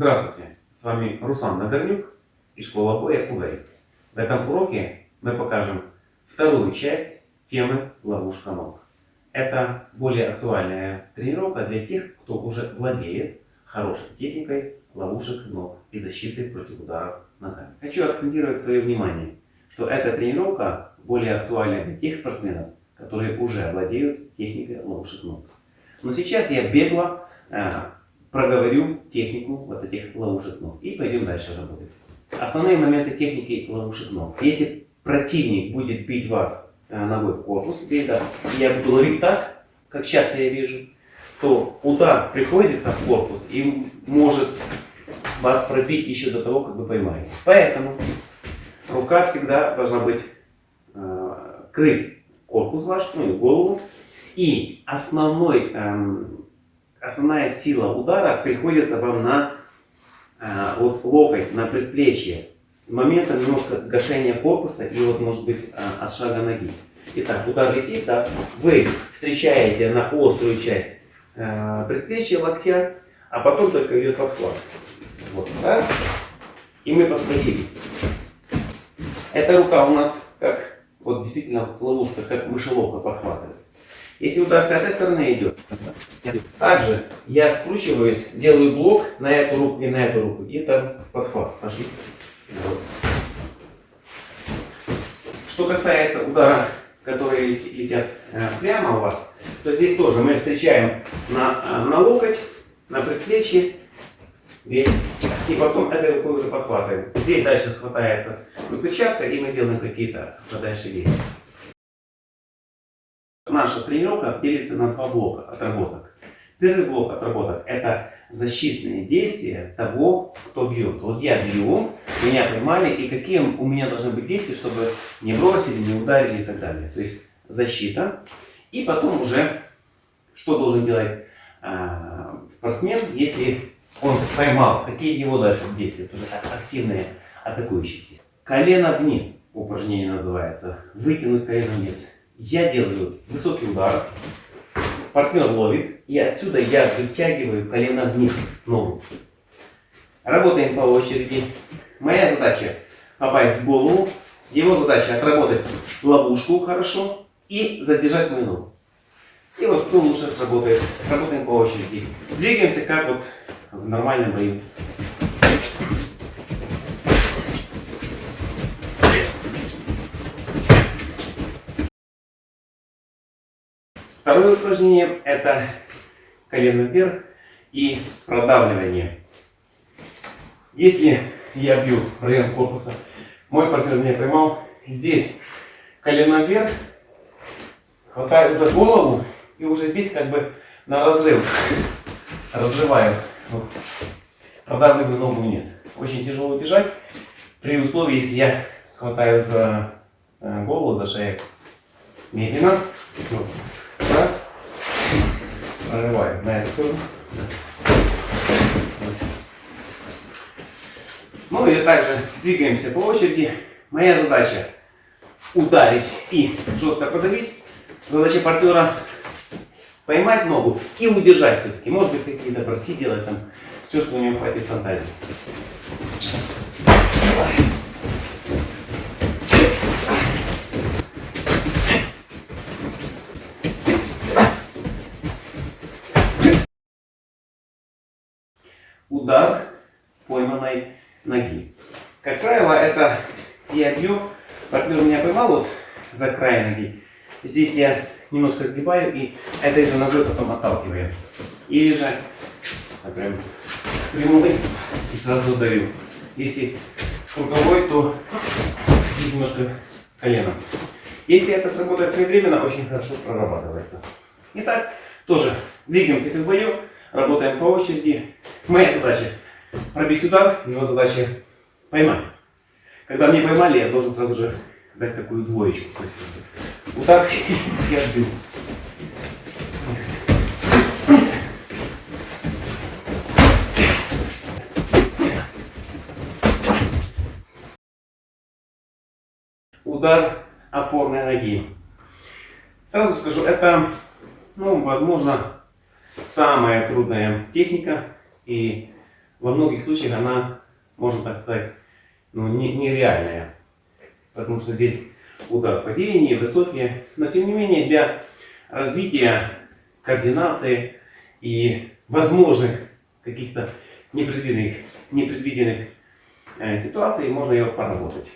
Здравствуйте, с вами Руслан Нагорнюк и школа боя УВЭЙ. В этом уроке мы покажем вторую часть темы ловушка ног. Это более актуальная тренировка для тех, кто уже владеет хорошей техникой ловушек ног и защиты против ударов ногами. Хочу акцентировать свое внимание, что эта тренировка более актуальна для тех спортсменов, которые уже владеют техникой ловушек ног. Но сейчас я бегло э, проговорю технику вот этих ловушек ног и пойдем дальше работать. Основные моменты техники ловушек ног. Если противник будет бить вас э, ногой в корпус, да, я буду ловить так, как часто я вижу, то удар приходится в корпус и может вас пробить еще до того, как вы поймаете. Поэтому рука всегда должна быть э, крыть корпус ваш, ну и голову. И основной, эм, основная сила удара приходится вам на э, вот, локоть, на предплечье. С момента немножко гашения корпуса и вот может быть э, от шага ноги. Итак, удар летит, да, вы встречаете на острую часть э, предплечья, локтя, а потом только идет подхват. Вот, раз, и мы подхватили. Эта рука у нас как вот действительно ловушка, как мышеловка подхватывает. Если удар с этой стороны идет, также я скручиваюсь, делаю блок на эту руку и на эту руку, и там подхват. Пошли. Что касается удара, которые летят э, прямо у вас, то здесь тоже мы встречаем на, э, на локоть, на предплечье, и потом этой рукой уже подхватываем. Здесь дальше хватается выключатка, и мы делаем какие-то дальше действия. Наша тренировка делится на два блока отработок. Первый блок отработок – это защитные действия того, кто бьет. Вот я бью, меня поймали, и какие у меня должны быть действия, чтобы не бросили, не ударили и так далее. То есть защита. И потом уже, что должен делать э, спортсмен, если он поймал, какие его дальше действия, тоже активные атакующие. Колено вниз упражнение называется. Вытянуть колено вниз. Я делаю высокий удар, партнер ловит, и отсюда я вытягиваю колено вниз, ногу. Работаем по очереди. Моя задача попасть в голову, его задача отработать ловушку хорошо и задержать мою ногу. И вот кто лучше сработает. Работаем по очереди. Двигаемся как вот в нормальном бою. Второе упражнение это колено вверх и продавливание. Если я бью район корпуса, мой партнер меня поймал, здесь колено вверх, хватаю за голову и уже здесь как бы на разрыв разрываю вот, продавливаю ногу вниз. Очень тяжело бежать, при условии, если я хватаю за э, голову, за шею. Медленно. Вот. Прорываю на эту сторону. Ну и также двигаемся по очереди. Моя задача ударить и жестко подавить. Задача партнера поймать ногу и удержать все-таки. Может быть, какие-то броски делать там. Все, что у него хватит фантазии. Удар пойманной ноги. Как правило, это я бью, партнер меня поймал вот за край ноги. Здесь я немножко сгибаю и этой же ногой потом отталкиваю. Или же прям прямой и сразу даю. Если круговой, то здесь немножко коленом. Если это сработает своевременно, очень хорошо прорабатывается. Итак, тоже двигаемся как в работаем по очереди. Моя задача пробить удар, его задача поймать. Когда мне поймали, я должен сразу же дать такую двоечку. Так я бью. Удар опорной ноги. Сразу скажу, это, ну, возможно, самая трудная техника. И во многих случаях она, можно так сказать, ну, не, нереальная. Потому что здесь удар в падении, высокие. Но тем не менее для развития координации и возможных каких-то непредвиденных, непредвиденных э, ситуаций можно ее поработать.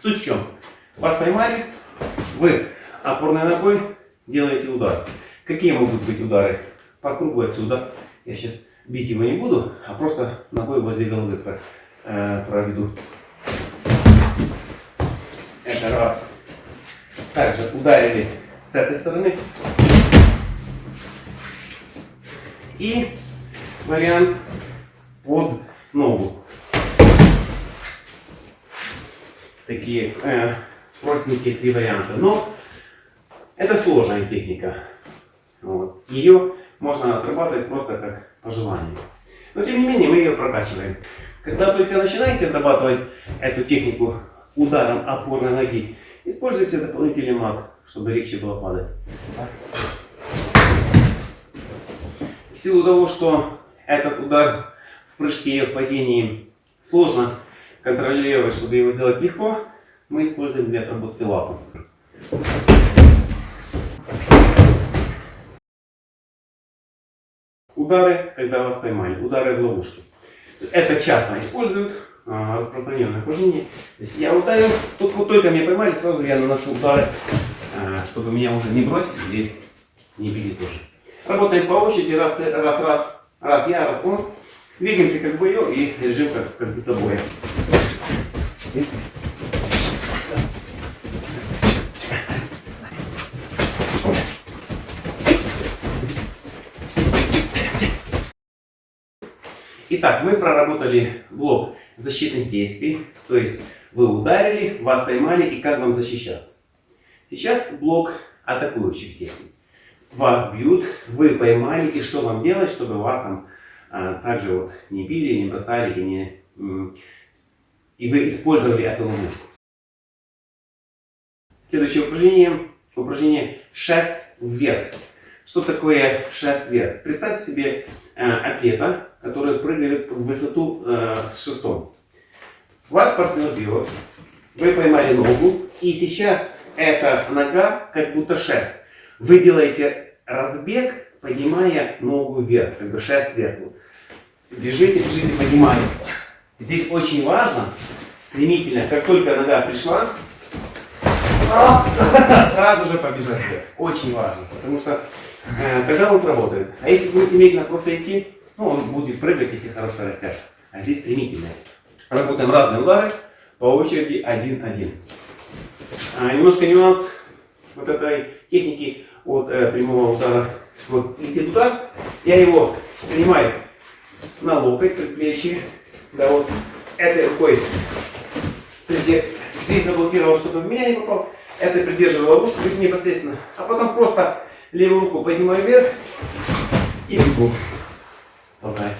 Суть в чем? Вас поймали, вы опорной ногой делаете удар. Какие могут быть удары? По кругу отсюда. Я сейчас бить его не буду, а просто ногой возле головы э, проведу. Это раз. Также ударили с этой стороны. И вариант под ногу. Такие э, простенькие три варианта. Но это сложная техника. Вот. Ее можно отрабатывать просто как по желанию. Но тем не менее мы ее прокачиваем. Когда только начинаете отрабатывать эту технику ударом опорной ноги, используйте дополнительный мат, чтобы легче было падать. В силу того, что этот удар в прыжке и в падении сложно контролировать, чтобы его сделать легко, мы используем для отработки лапы. Удары, когда вас поймали, удары в ловушке. Это часто используют, а, распространенное упражнение. я ударил, только, только меня поймали, сразу я наношу удары, а, чтобы меня уже не бросили или не били тоже. Работаем по очереди, раз, раз, раз, раз я, раз он. Двигаемся как боев и режим как, как будто боя. Итак, мы проработали блок защитных действий, то есть вы ударили, вас поймали и как вам защищаться. Сейчас блок атакующих действий. Вас бьют, вы поймали и что вам делать, чтобы вас там а, также вот не били, не бросали и, не, и вы использовали эту ловушку. Следующее упражнение, упражнение шест вверх. Что такое шест вверх? Представьте себе э, атлета, который прыгает в высоту э, с шестом. Вас партнер бьет, вы поймали ногу, и сейчас эта нога как будто шест. Вы делаете разбег, поднимая ногу вверх, как бы шест вверх. Бежите, бежите, поднимаете. Здесь очень важно, стремительно, как только нога пришла, сразу же побежать вверх. Очень важно, потому что э, тогда он сработает. А если будете медленно просто идти, ну, он будет прыгать, если хорошая растяжка. А здесь стремительно. Работаем разные удары, по очереди один-один. А, немножко нюанс вот этой техники от э, прямого удара. Вот летит удар, я его принимаю на локоть, предплечье. Да, вот этой рукой здесь заблокировал, чтобы в меня не попал. Это придерживаю ловушку, то есть непосредственно. А потом просто левую руку поднимаю вверх и бегу. Болтай.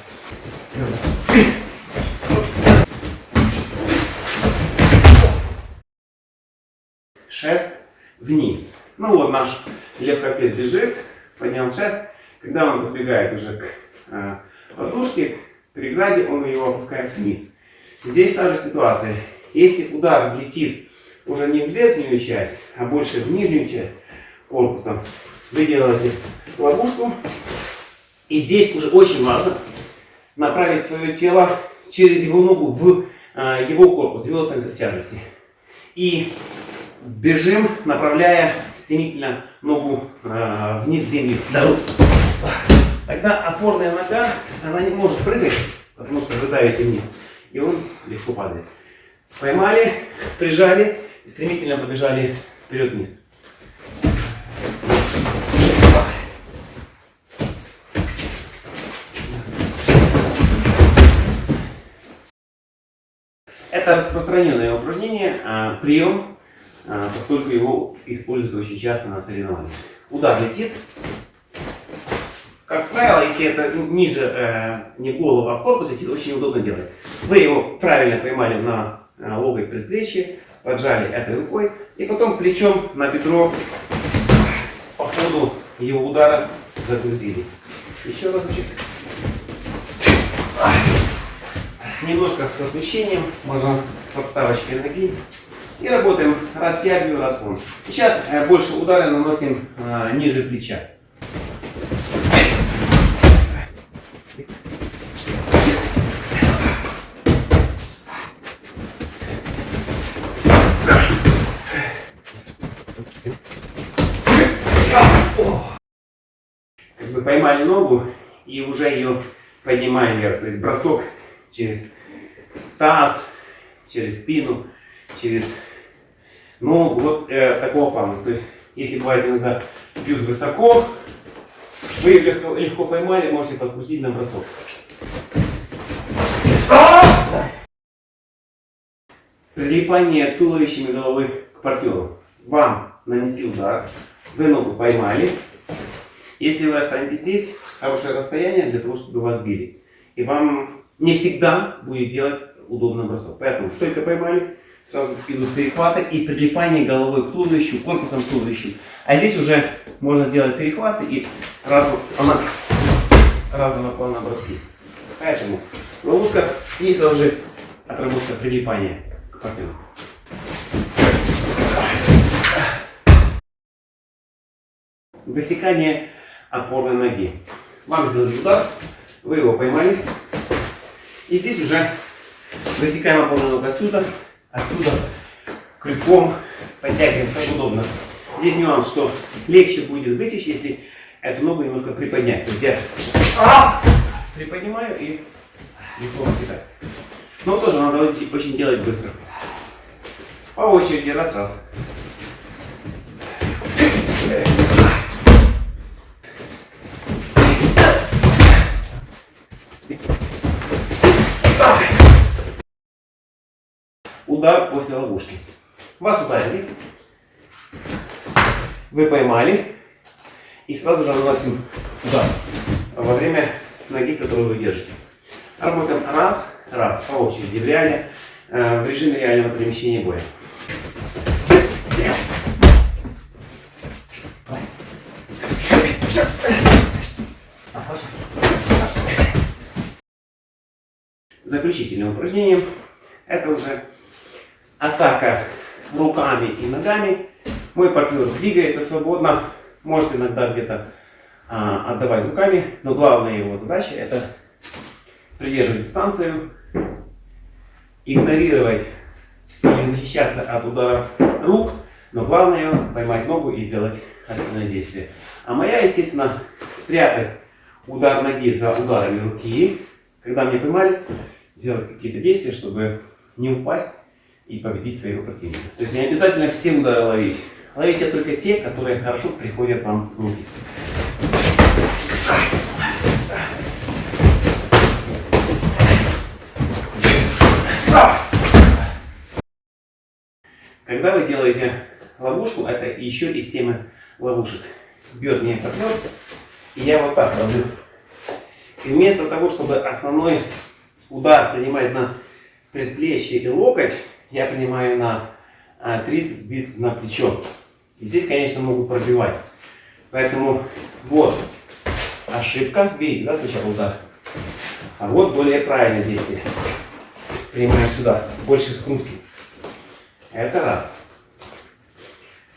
Шест вниз. Ну вот наш легкоатлет лежит, поднял шест. Когда он подбегает уже к э, подушке, к преграде, он его опускает вниз. Здесь та же ситуация. Если удар летит уже не в верхнюю часть, а больше в нижнюю часть корпуса, вы делаете ловушку и здесь уже очень важно направить свое тело через его ногу в э, его корпус, в его центр тяжести. И бежим, направляя стремительно ногу э, вниз земли. Тогда опорная нога, она не может прыгать, потому что вы давите вниз. И он легко падает. Поймали, прижали, стремительно побежали вперед-вниз. Это распространенное упражнение, а, прием, а, поскольку его используют очень часто на соревнованиях. Удар летит. Как правило, если это ниже э, не голову, а в корпус летит, очень удобно делать. Вы его правильно поймали на э, локоть предплечье, поджали этой рукой и потом плечом на бедро по ходу его удара загрузили. Еще разочек. Немножко с освещением, можно с подставочкой ноги. И работаем раз я бью, раз он. Сейчас э, больше удары наносим э, ниже плеча. Как бы поймали ногу и уже ее поднимаем вверх. То есть бросок через таз, через спину, через ногу. Вот э, такого плана. То есть, если бывает иногда бьют высоко, вы легко, легко поймали, можете подкрутить на бросок. Прилипание туловищем и головы к партнеру. Вам нанесли удар, вы ногу поймали. Если вы останетесь здесь, хорошее расстояние для того, чтобы вас били. И вам не всегда будет делать удобный бросок. Поэтому только поймали, сразу идут перехваты и прилипание головой к туловищу, корпусом к туловищу. А здесь уже можно делать перехваты и разного, она, разного плана броски. Поэтому ловушка и сразу же отработка прилипания к партнеру. Высекание опорной ноги. Вам сделали удар, вы его поймали. И здесь уже высекаем опорную ногу отсюда, отсюда, крюком подтягиваем, как удобно. Здесь нюанс, что легче будет высечь, если эту ногу немножко приподнять. То есть я приподнимаю и легко высекать. Но тоже надо очень делать быстро. По очереди, раз-раз. Удар после ловушки. Вас ударили. Вы поймали. И сразу же наносим удар во время ноги, которую вы держите. Работаем раз, раз, по очереди, в, реале, э, в режиме реального перемещения боя. Заключительное упражнение. Это уже атака руками и ногами. Мой партнер двигается свободно, может иногда где-то а, отдавать руками, но главная его задача это придерживать дистанцию, игнорировать или защищаться от удара рук, но главное поймать ногу и сделать активное действие. А моя, естественно, спрятать удар ноги за ударами руки, когда мне поймали, сделать какие-то действия, чтобы не упасть и победить своего противника. То есть не обязательно все удары ловить. Ловите только те, которые хорошо приходят вам в руки. Когда вы делаете ловушку, это еще из темы ловушек. Бьет мне партнер, и я вот так ловлю. И вместо того, чтобы основной удар принимать на предплечье и локоть, я принимаю на а, трицепс, бицепс, на плечо. И здесь, конечно, могу пробивать. Поэтому вот ошибка. Видите, да, сначала удар. А вот более правильное действие. Принимаем сюда, больше скрутки. Это раз.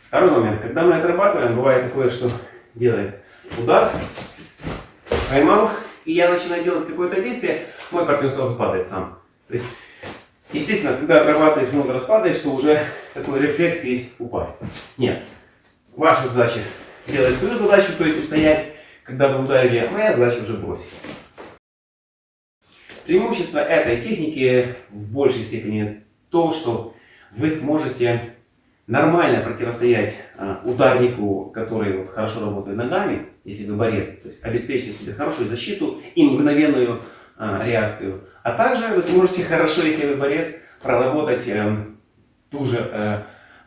Второй момент. Когда мы отрабатываем, бывает такое, что делаем удар, поймал, и я начинаю делать какое-то действие, мой партнер сразу падает сам. То есть Естественно, когда отрабатываешь много раз падаешь, то уже такой рефлекс есть упасть. Нет. Ваша задача делать свою задачу, то есть устоять, когда вы ударили, а моя задача уже бросить. Преимущество этой техники в большей степени то, что вы сможете нормально противостоять а, ударнику, который вот, хорошо работает ногами, если вы борец, то есть обеспечите себе хорошую защиту и мгновенную а, реакцию. А также вы сможете хорошо, если вы борец, проработать э, ту же э,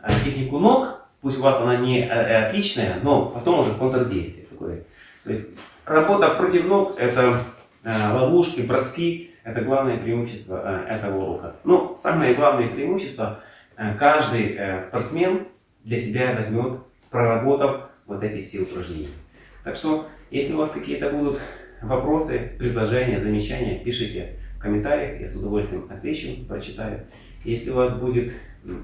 э технику ног, пусть у вас она не э, э, отличная, но потом уже контрдействие такое. То есть работа против ног это э, ловушки, броски, это главное преимущество э, этого урока. Ну, самое главное преимущество э, каждый э, спортсмен для себя возьмет, проработав вот эти все упражнения. Так что, если у вас какие-то будут вопросы, предложения, замечания, пишите. в комментариях, я с удовольствием отвечу, прочитаю. Если у вас будет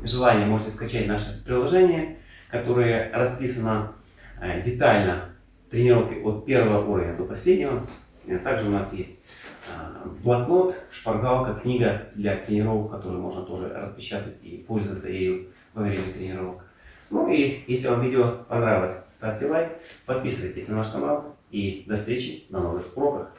желание, можете скачать наше приложение, которое расписано э, детально тренировки от первого уровня до последнего. Э, также у нас есть э, блокнот, шпаргалка, книга для тренировок, которую можно тоже распечатать и пользоваться ею во время тренировок. Ну и если вам видео понравилось, ставьте лайк, подписывайтесь на наш канал и до встречи на новых уроках.